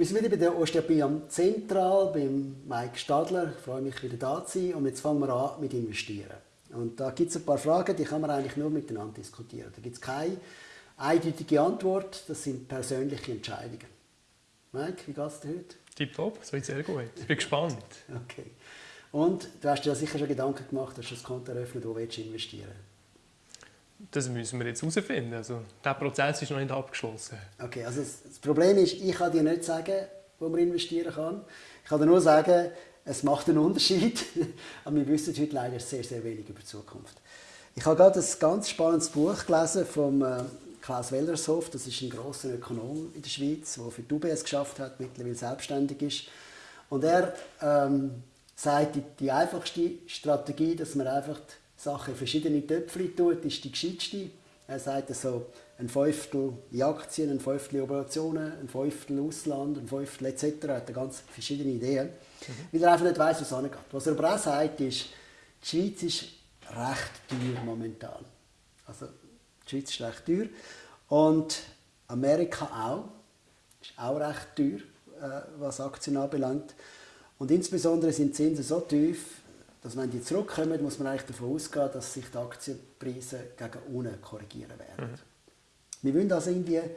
Wir sind wieder bei der Osteopie am Zentral, beim Mike Stadler. Ich freue mich, wieder da zu sein. Und jetzt fangen wir an mit Investieren. Und da gibt es ein paar Fragen, die kann man eigentlich nur miteinander diskutieren. Da gibt es keine eindeutige Antwort. Das sind persönliche Entscheidungen. Mike, wie geht es dir heute? Tipptopp, so ist sehr gut. Ich bin gespannt. Okay. Und du hast dir sicher schon Gedanken gemacht, dass du das Konto eröffnet, wo willst du investieren Das müssen wir jetzt herausfinden. Also, der Prozess ist noch nicht abgeschlossen. Okay, also das Problem ist, ich kann dir nicht sagen, wo man investieren kann. Ich kann dir nur sagen, es macht einen Unterschied. Aber wir wissen heute leider sehr, sehr wenig über die Zukunft. Ich habe gerade ein ganz spannendes Buch gelesen vom äh, Klaus Wellershoff. Das ist ein großer Ökonom in der Schweiz, der für die UBS geschafft hat, mittlerweile selbstständig ist. Und er ähm, sagt, die, die einfachste Strategie, dass man einfach Sachen in verschiedene Töpfe tut, ist die gescheitste. Er sagt so, ein Fünftel in Aktien, ein Fünftel in Operationen, ein Fünftel Ausland, ein Fünftel etc. Er hat ganz verschiedene Ideen, mhm. weil er einfach nicht weiß, was angeht. Was er aber auch sagt, ist, die Schweiz ist recht teuer momentan. Also die Schweiz ist recht teuer und Amerika auch, ist auch recht teuer, äh, was Aktien anbelangt. Und insbesondere sind die Zinsen so tief, dass wenn die zurückkommen, muss man eigentlich davon ausgehen, dass sich die Aktienpreise gegen unten korrigieren werden. Mhm. Wir wollen also irgendwie ein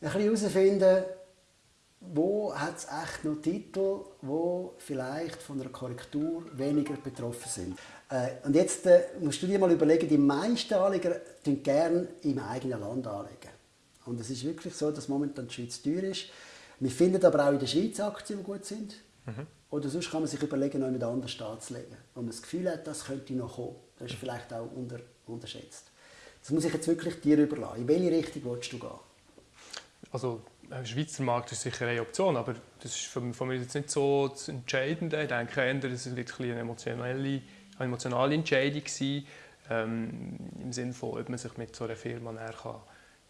bisschen herausfinden, wo hat es echt noch Titel, wo vielleicht von einer Korrektur weniger betroffen sind. Äh, und jetzt äh, musst du dir mal überlegen, die meisten Anleger tun gerne im eigenen Land anlegen. Und es ist wirklich so, dass momentan die Schweiz teuer ist. Wir finden aber auch in der Schweiz Aktien, die gut sind. Mhm. Oder sonst kann man sich überlegen, noch jemand anders anzulegen. Wo man das Gefühl hat, das könnte noch kommen. Das ist vielleicht auch unter, unterschätzt. Das muss ich jetzt wirklich dir überlassen. In welche Richtung willst du gehen? Also, der Schweizer Markt ist sicher eine Option, aber das ist von, von mir jetzt nicht so das Entscheidende. Ich denke eher, es wird eine emotionale, eine emotionale Entscheidung sein, ähm, im Sinne von, ob man sich mit so einer Firma näher kann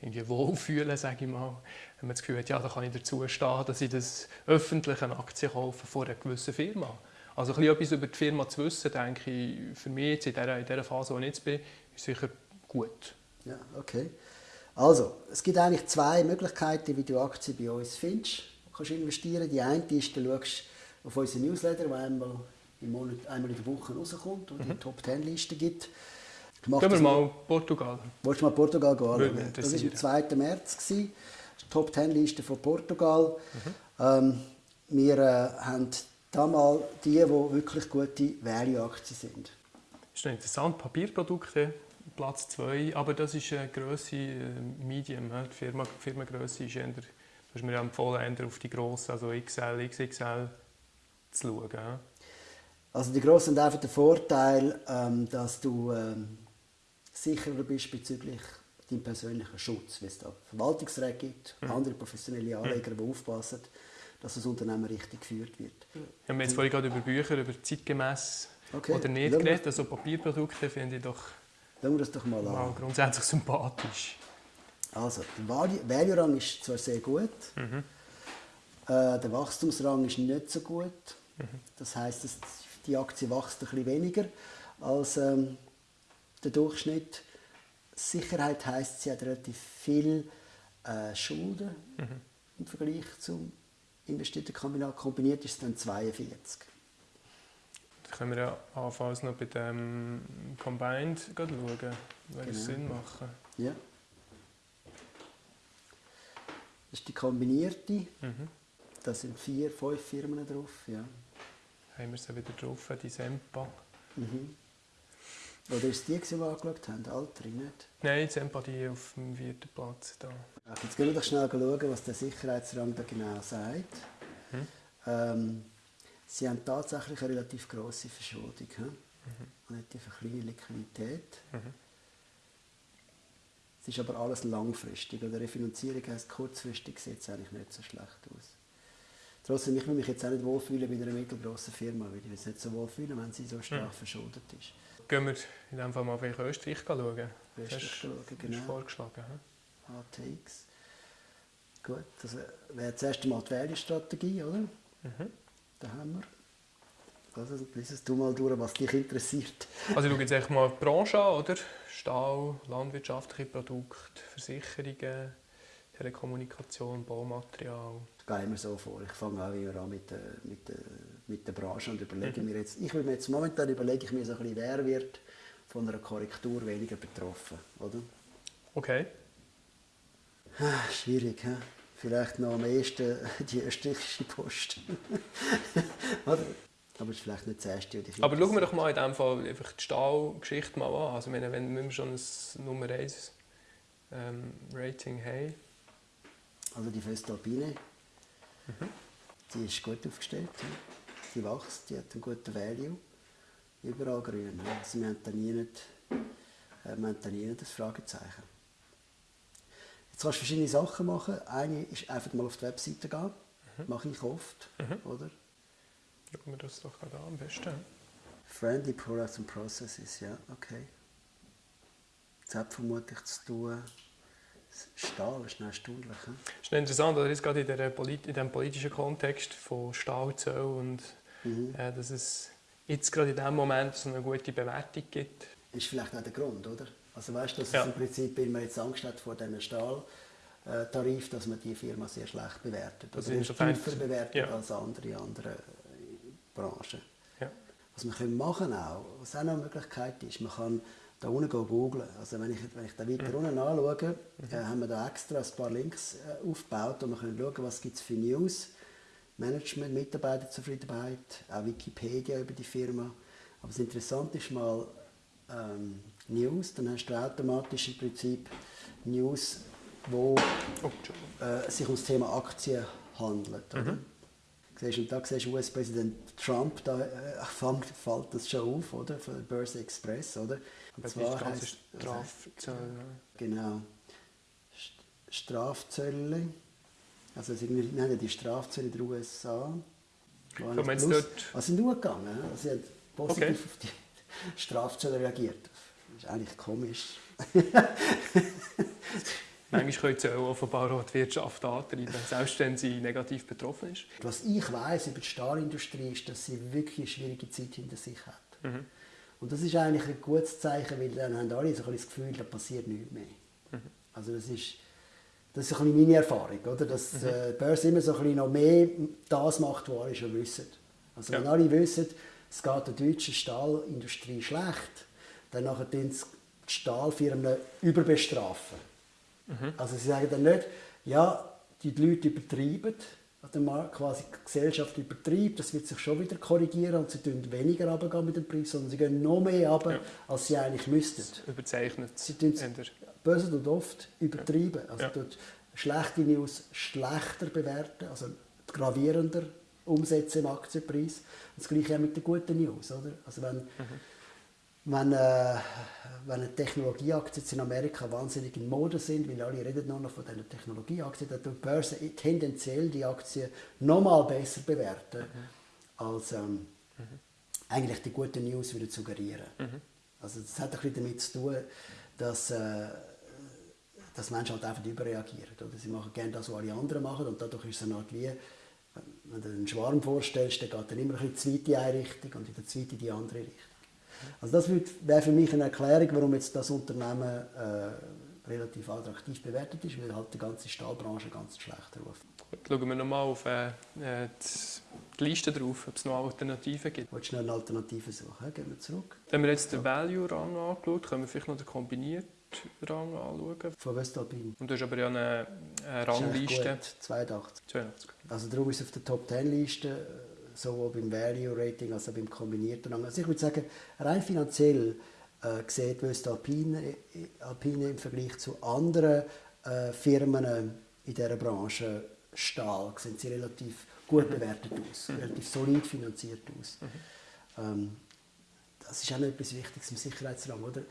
irgendwie wohlfühlen, sage ich mal. Wenn man das Gefühl hat, ja, da kann ich dazu stehen, dass ich das öffentliche Aktien kaufe von einer gewissen Firma. Also ein etwas über die Firma zu wissen, denke ich, für mich jetzt in dieser, in dieser Phase, wo ich jetzt bin, ist sicher gut. Ja, okay. Also, es gibt eigentlich zwei Möglichkeiten, wie du Aktien bei uns findest. Du kannst investieren. Die eine ist, du schaust auf unseren Newsletter, der einmal im Monat, einmal in der Woche rauskommt und mhm. die Top 10 Liste gibt. Gehen wir mal Portugal. Wolltest du mal Portugal anschauen? Das war am 2. März. Die Top 10 Liste von Portugal. Mhm. Ähm, wir äh, haben da mal die, die wirklich gute Value-Aktien sind. Das ist noch interessant. Papierprodukte, Platz 2. Aber das ist eine Größe äh, Medium. Die Firma, Firmengröße ist eher, du hast mir empfohlen, eher auf die grossen, also XL, XXL zu schauen. Also die Grossen haben einfach den Vorteil, ähm, dass du ähm, sicherer bist bezüglich deinem persönlichen Schutz, weil es da Verwaltungsräte gibt, mhm. andere professionelle Anleger, die aufpassen, dass das Unternehmen richtig geführt wird. Wir haben jetzt vorhin gerade über Bücher, über zeitgemäß okay. oder nicht geredet. Also Papierprodukte finde ich doch, wir das doch mal, mal grundsätzlich sympathisch. Also, der Value-Rang ist zwar sehr gut, mhm. äh, der Wachstumsrang ist nicht so gut. Mhm. Das heißt, die Aktie wächst ein bisschen weniger als ähm, der Durchschnitt. Sicherheit heißt, sie hat relativ viel äh, Schulden mhm. im Vergleich zum investierten Kapital. Kombiniert ist es dann 42. Da können wir ja anfangs noch bei dem Combined schauen, würde genau. Sinn machen. Ja. Das ist die kombinierte. Mhm. Da sind vier, fünf Firmen drauf. Ja. Haben wir sie wieder drauf, die Sempa. Mhm. Oder ist die, die wir angeschaut haben? Altere, nicht? Nein, jetzt Empathie auf dem vierten Platz. Da. Jetzt gehen wir doch schnell schauen, was der Sicherheitsrang da genau sagt. Hm? Ähm, sie haben tatsächlich eine relativ grosse Verschuldung. Hm? Mhm. Relativ eine kleine Liquidität. Mhm. Es ist aber alles langfristig. Oder Refinanzierung heisst, kurzfristig sieht es eigentlich nicht so schlecht aus. Trotzdem, ich will mich jetzt auch nicht wohlfühlen bei einer mittelgroßen Firma, weil ich mich nicht so wohlfühlen, wenn sie so stark mhm. verschuldet ist gehen wir in dem Fall mal auf Österreich schauen. Österreich schauen, genau. vorgeschlagen. He? ATX. Gut, das wäre das erste Mal die Value-Strategie, oder? Mhm. Da haben wir. Also, lies du mal durch, was dich interessiert. Also, schaue jetzt echt mal die Branche an, oder? Stahl, landwirtschaftliche Produkte, Versicherungen, Telekommunikation, Baumaterial. Ich gehe immer so vor. Ich fange auch immer an mit der, mit der, mit der Branche und überlege mhm. mir jetzt, ich will mir jetzt momentan überlege ich mir so ein bisschen, wer wird von einer Korrektur weniger betroffen, oder? Okay. Ah, schwierig, he? vielleicht noch am ehesten die österreichische Post. oder? Aber es ist vielleicht nicht das erste. Aber schauen wir doch mal in diesem Fall einfach die Stahlgeschichte mal an. Also wenn, wenn wir schon ein Nummer 1 ähm, Rating haben. Also die Föstalpine, mhm. die ist gut aufgestellt. Die wächst, die hat einen guten Value. Überall grün. Also wir haben da nie, nicht, äh, wir haben da nie das Fragezeichen. Jetzt kannst du verschiedene Sachen machen. Eine ist einfach mal auf die Webseite gehen. Mhm. Mache ich oft. Mhm. Oder? Schauen wir das doch gerade an, am besten. Friendly Products and Processes, ja, okay. Das hat vermutlich zu tun. Stahl ist noch erstaunlich. He? ist interessant, oder? gerade in, der in diesem politischen Kontext von Stahlzöll und mhm. äh, dass es jetzt gerade in diesem Moment so eine gute Bewertung gibt. Ist vielleicht auch der Grund, oder? Also weißt du, dass ja. im Prinzip, wenn man jetzt Angst hat vor diesem Stahltarif, dass man die Firma sehr schlecht bewertet. Also oder tiefer bewertet ja. als andere, andere Branchen. Ja. Was können machen auch, was auch noch eine Möglichkeit ist, man kann da unten googlen. Also wenn ich, wenn ich da weiter mhm. unten anschaue, mhm. äh, haben wir da extra ein paar Links äh, aufgebaut und wir können schauen, was gibt es für News, Management, Mitarbeiterzufriedenheit, auch Wikipedia über die Firma. Aber das Interessante ist mal ähm, News, dann hast du automatisch im Prinzip News, wo oh, äh, sich um das Thema Aktien handelt. Mhm. Siehst, und da siehst du US-Präsident Trump, da äh, fällt das schon auf, oder? Von der Börse Express, oder? Und zwar heißt Strafzölle. Genau. Strafzölle. Also sie nennen die Strafzölle der USA. So, plus, dort... Was sind nur gegangen? Also sie haben positiv okay. auf die Strafzölle reagiert. Das ist eigentlich komisch. Manchmal können sie auch offenbar auch die Wirtschaft antreiben, selbst wenn sie negativ betroffen ist. Was ich weiß über die Stahlindustrie ist, dass sie wirklich eine schwierige Zeit hinter sich hat. Mhm. Und das ist eigentlich ein gutes Zeichen, weil dann haben alle so ein das Gefühl, da passiert nichts mehr. Mhm. Also das ist, das ist ein bisschen meine Erfahrung, oder? dass mhm. äh, die Börse immer so ein bisschen noch mehr das macht, was alle schon wissen. Also wenn alle wissen, es geht der deutschen Stahlindustrie schlecht, dann nachher die Stahlfirmen überbestrafen. Mhm. Also sie sagen dann nicht, ja, die Leute übertreiben, Markt quasi die Gesellschaft übertreibt, das wird sich schon wieder korrigieren und sie tun weniger runtergehen mit dem Preis, sondern sie gehen noch mehr runter, ja. als sie eigentlich müssten. Überzeichnet. Sie tun böse und oft übertreiben. Also ja. schlechte News schlechter bewerten, also gravierender umsetzen im Aktienpreis. Und das gleiche auch mit den guten News. Oder? Also wenn, mhm wenn, äh, wenn Technologieaktien in Amerika wahnsinnig in Mode sind, weil alle reden nur noch von diesen Technologieaktien, dann tut die Börse tendenziell die Aktien noch mal besser bewerten, mhm. als ähm, mhm. eigentlich die guten News wieder suggerieren. Mhm. Also das hat ein bisschen damit zu tun, dass, äh, dass Menschen halt einfach überreagieren. Oder? Sie machen gerne das, was alle anderen machen und dadurch ist es eine Art wie, wenn du einen Schwarm vorstellst, dann geht dann immer ein bisschen die zweite Richtung und in der zweite in die andere Richtung. Also das wäre für mich eine Erklärung, warum jetzt das Unternehmen äh, relativ attraktiv bewertet ist, weil halt die ganze Stahlbranche ganz schlecht ruft. Gut, schauen wir nochmal auf äh, äh die Liste drauf, ob es noch Alternativen gibt. Willst du noch eine Alternative suchen? Gehen wir zurück. Wenn wir jetzt den Value-Rang angeschaut können wir vielleicht noch den kombinierten Rang anschauen. Von Westalpin. Und du hast aber ja eine, eine Rangliste. 82. 82. Also darum ist es auf der Top 10 Liste sowohl beim Value Rating als auch beim kombinierten Rang. Also ich würde sagen, rein finanziell äh, sieht West Alpine, Alpine im Vergleich zu anderen äh, Firmen in dieser Branche Stahl, sehen sie relativ gut bewertet aus, mhm. relativ solid finanziert aus. Mhm. Ähm, das ist auch noch etwas Wichtiges im Sicherheitsrang, oder?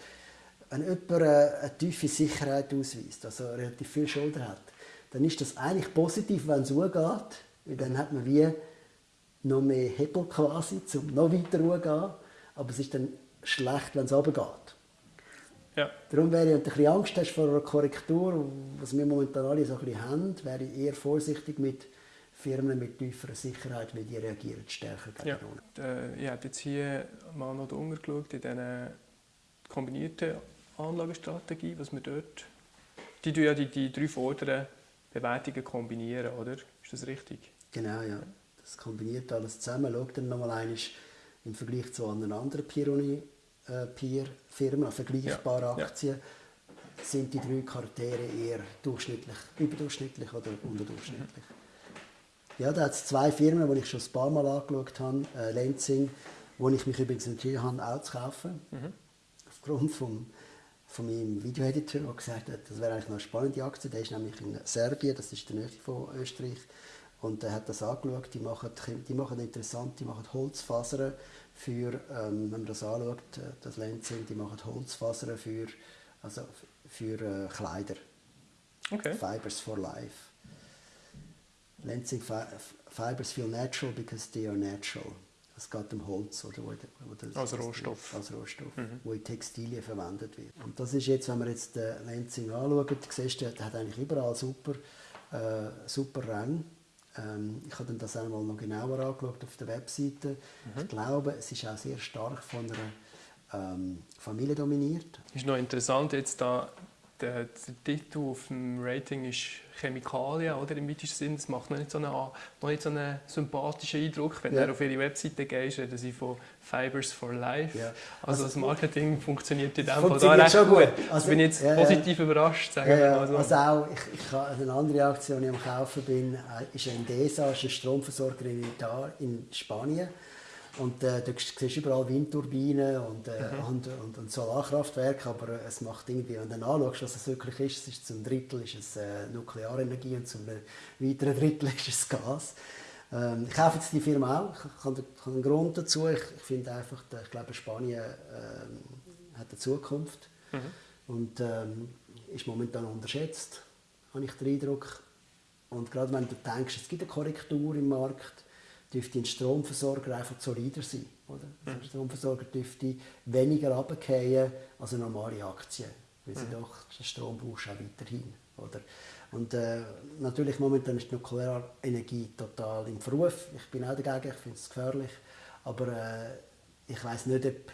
Wenn jemand eine, eine tiefe Sicherheit ausweist, also relativ viel Schulter hat, dann ist das eigentlich positiv, wenn es so geht, weil dann hat man wie noch mehr Hebel quasi, um noch weiter hochzugehen. Aber es ist dann schlecht, wenn es runtergeht. Ja. Darum wäre ich, wenn du ein bisschen Angst hast vor einer Korrektur, was wir momentan alle so ein bisschen haben, wäre ich eher vorsichtig mit Firmen mit tieferer Sicherheit, weil die reagieren stärker gegen ja. Äh, ich habe jetzt hier mal noch umgeschaut in dieser kombinierten Anlagestrategie, was wir dort... Die tun ja die, die drei vorderen Bewertungen kombinieren, oder? Ist das richtig? Genau, ja. Das kombiniert alles zusammen. Schau dann nochmal einmal im Vergleich zu anderen anderen Peer-Firmen, vergleichbare Ja, Aktien, sind die drei Charaktere eher durchschnittlich, überdurchschnittlich oder unterdurchschnittlich. Ja, da hat es zwei Firmen, die ich schon ein paar Mal angeschaut habe. Äh, Lenzing, wo ich mich übrigens entschieden habe, auch zu kaufen. Aufgrund vom, von meinem Videoeditor, der gesagt hat, das wäre eigentlich noch eine spannende Aktie. Der ist nämlich in Serbien, das ist der Nähe von Österreich. Und er hat das angeschaut. Die machen, die machen interessant, die machen Holzfasern für, ähm, wenn man das anschaut, äh, das Lenzing, die machen Holzfasern für, also für äh, Kleider. Okay. Fibers for Life. Lenzing fi Fibers feel natural because they are natural. Es geht um Holz, oder, wo, wo Als Rohstoff. Als Rohstoff, wo in Textilien verwendet wird. Und das ist jetzt, wenn man jetzt den Lenzing anschaut, siehst du, der hat eigentlich überall super, äh, super Ränge. Ähm, ich habe das einmal noch genauer angeschaut auf der Webseite. Ich glaube, es ist auch sehr stark von einer ähm, Familie dominiert. Ist noch interessant jetzt da, der, der Titel auf dem Rating ist Chemikalien, oder? Im weitesten Sinn. Das macht noch nicht so einen, noch nicht so einen sympathischen Eindruck. Wenn Ja. du auf ihre Webseite gehst, reden sie von Fibers for Life. Ja. Also, Also- das Marketing funktioniert in dem Fall da recht schon gut. gut. Also, Also- bin ich jetzt ja, ja. positiv überrascht, sagen Ja, ja. mal so. Also auch, ich, ich habe eine andere Aktion, die ich am Kaufen bin, äh, ist Endesa, ist ein Stromversorger in, Italien, in Spanien. Und äh, da siehst du überall Windturbinen und, äh, und, und, und Solarkraftwerke, aber äh, es macht irgendwie, wenn du anschaust, was es wirklich ist, es ist zum Drittel ist es äh, Nuklearenergie und zum weiteren Drittel ist es Gas. Ähm, ich kaufe jetzt die Firma auch, ich habe einen Grund dazu, ich, ich finde einfach, äh, ich glaube Spanien ähm, hat eine Zukunft. Und ähm, ist momentan unterschätzt, habe ich den Eindruck. Und gerade wenn du denkst, es gibt eine Korrektur im Markt, dürfte ein Stromversorger einfach solider sein. Oder? Also ein Stromversorger dürfte weniger runterfallen als eine normale Aktie, weil sie doch den Strom brauchst auch weiterhin. Oder? Und äh, natürlich momentan ist die Nuklearenergie total im Verruf. Ich bin auch dagegen, ich finde es gefährlich. Aber äh, ich weiß nicht, ob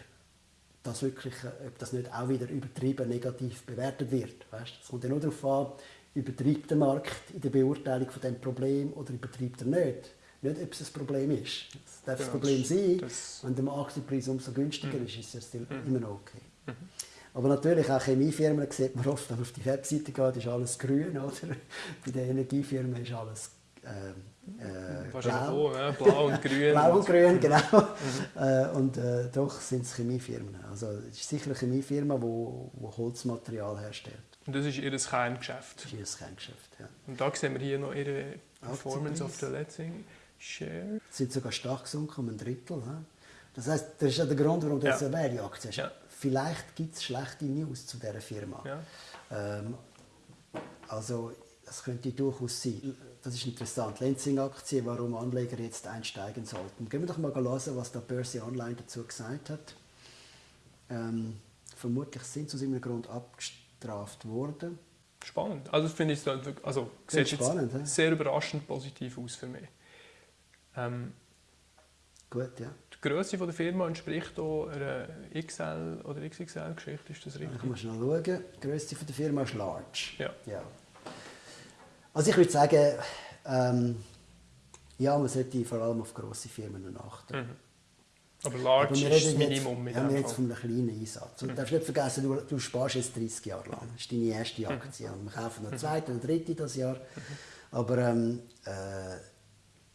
das wirklich, ob das nicht auch wieder übertrieben negativ bewertet wird. Weißt? Es kommt ja nur darauf an, übertreibt der Markt in der Beurteilung von dem Problem oder übertreibt er nicht. Nicht, ob es ein Problem ist. Es darf Genau, das Problem sein, wenn der Aktienpreis umso günstiger ist, ist es still Mhm. immer noch okay. Aber natürlich, auch Chemiefirmen sieht man oft, wenn man auf die Webseite geht, ist alles grün. Oder? Bei den Energiefirmen ist alles ähm, äh, Wahrscheinlich blau. auch, ja, blau und grün. Blau und grün, genau. Äh, und äh, doch sind es Chemiefirmen. Also es ist sicher eine Chemiefirma, die wo, wo Holzmaterial herstellt. Und das ist ihr Kerngeschäft. Das ist ihr Kerngeschäft. Ja. Und da sehen wir hier noch ihre Performance of the Letsing Share. Sind sogar stark gesunken, um ein Drittel. ne? Das heißt, das ist ja der Grund, warum du Ja. jetzt eine Value-Aktie hast. Ja. Vielleicht gibt es schlechte News zu dieser Firma. Ja. Ähm, also, das könnte durchaus sein. Das ist interessant. Lenzing-Aktie, warum Anleger jetzt einsteigen sollten. Gehen wir doch mal hören, was der Börse Online dazu gesagt hat. Ähm, vermutlich sind sie aus irgendeinem Grund abgestraft worden. Spannend. Also das finde ich also Sehr sieht spannend, jetzt sehr überraschend positiv aus für mich. Ähm, Gut, ja. die Größe der Firma entspricht auch einer XL oder XXL-Geschichte, ist das Ich richtig? muss schnell schauen. Die Größe der Firma ist large. Ja. ja. Also ich würde sagen, ähm, ja, man sollte vor allem auf grosse Firmen achten. Mhm. Aber large Aber ist das Minimum jetzt, ja, wir jetzt von einem kleinen Einsatz. Und du darfst nicht vergessen, du, du sparst jetzt 30 Jahre lang. Das ist deine erste Aktie. Und wir kaufen noch eine zweite und dritte das Jahr. Aber ähm, äh,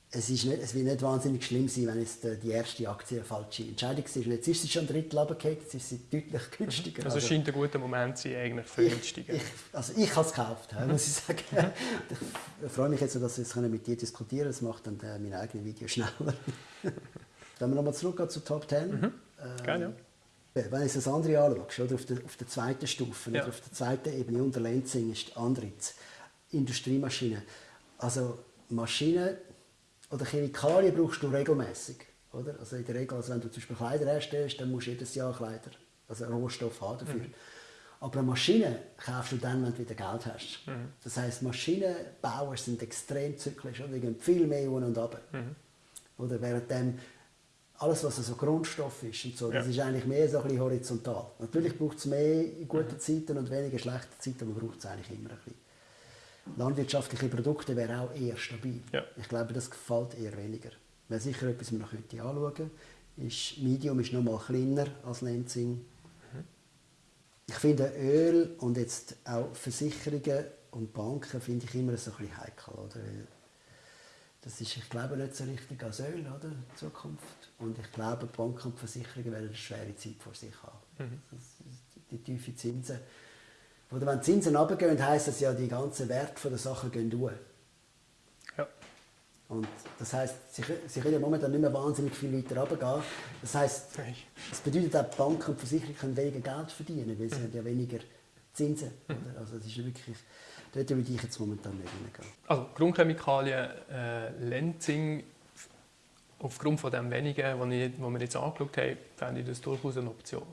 es, ist nicht, es wird nicht wahnsinnig schlimm sein, wenn jetzt äh, die erste Aktie eine falsche Entscheidung ist. Und jetzt ist sie schon ein Drittel runtergefallen, jetzt ist sie deutlich günstiger. Also es scheint ein guter Moment zu sein eigentlich für ich, also ich habe es gekauft, muss ich sagen. ich freue mich jetzt, dass wir mit dir diskutieren können. Das macht dann äh, mein eigenes Video schneller. Wenn wir nochmal zurückgehen zu Top 10. Mhm. Gerne, ja. Wenn du das andere anschaust, oder, auf, der, auf der zweiten Stufe, Ja. oder auf der zweiten Ebene unter Lenzing ist Andritz, Industriemaschinen. Also Maschinen oder Chemikalien brauchst du regelmäßig. Oder? Also in der Regel, also wenn du zum Beispiel Kleider herstellst, dann musst du jedes Jahr Kleider, also Rohstoff haben dafür. Aber eine Maschine kaufst du dann, wenn du wieder Geld hast. Das heisst, Maschinenbauer sind extrem zyklisch. Oder? Die gehen viel mehr un und ab. Oder während dem alles, was also Grundstoff ist und so, das Ja. ist eigentlich mehr so ein bisschen horizontal. Natürlich braucht es mehr in guten Zeiten und weniger schlechten Zeiten, aber man braucht es eigentlich immer ein bisschen. Landwirtschaftliche Produkte wäre auch eher stabil. Ja. Ich glaube, das gefällt eher weniger. Wäre sicher etwas, was man noch anschauen könnte. Ist, Medium ist noch mal kleiner als Lenzing. Mhm. Ich finde Öl und jetzt auch Versicherungen und Banken finde ich immer so ein bisschen heikel. Oder? Das ist, ich glaube, nicht so richtig als Öl, oder? In Zukunft. Und ich glaube, Banken und Versicherungen werden eine schwere Zeit vor sich haben. Mhm. Die tiefen Zinsen. Oder wenn die Zinsen runtergehen, heisst das ja, die ganzen Werte der Sachen gehen hoch. Ja. Und das heisst, sie, sie können ja momentan nicht mehr wahnsinnig viel weiter runtergehen. Das heisst, das bedeutet auch, die Banken und Versicherungen können weniger Geld verdienen, weil sie haben ja weniger Zinsen. Oder? Also das ist wirklich, dort würde ich jetzt momentan nicht hineingehen. Also Grundchemikalien, äh, Lenzing, aufgrund von dem wenigen, was wir jetzt angeschaut haben, fände ich das durchaus eine Option.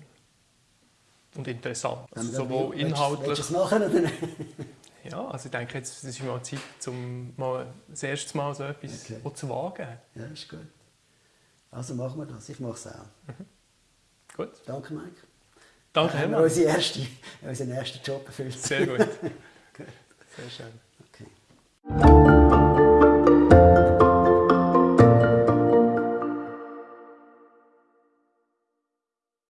Und interessant. Also sowohl willst- Willst inhaltlich... machen oder nicht? Ja, also ich denke, jetzt ist mal Zeit, um mal das erste Mal so etwas Okay. zu wagen. Ja, ist gut. Also machen wir das. Ich mache es auch. Gut. Danke, Mike. Danke, haben wir unseren ersten, unseren ersten Job erfüllt. Sehr gut. Sehr schön. Okay.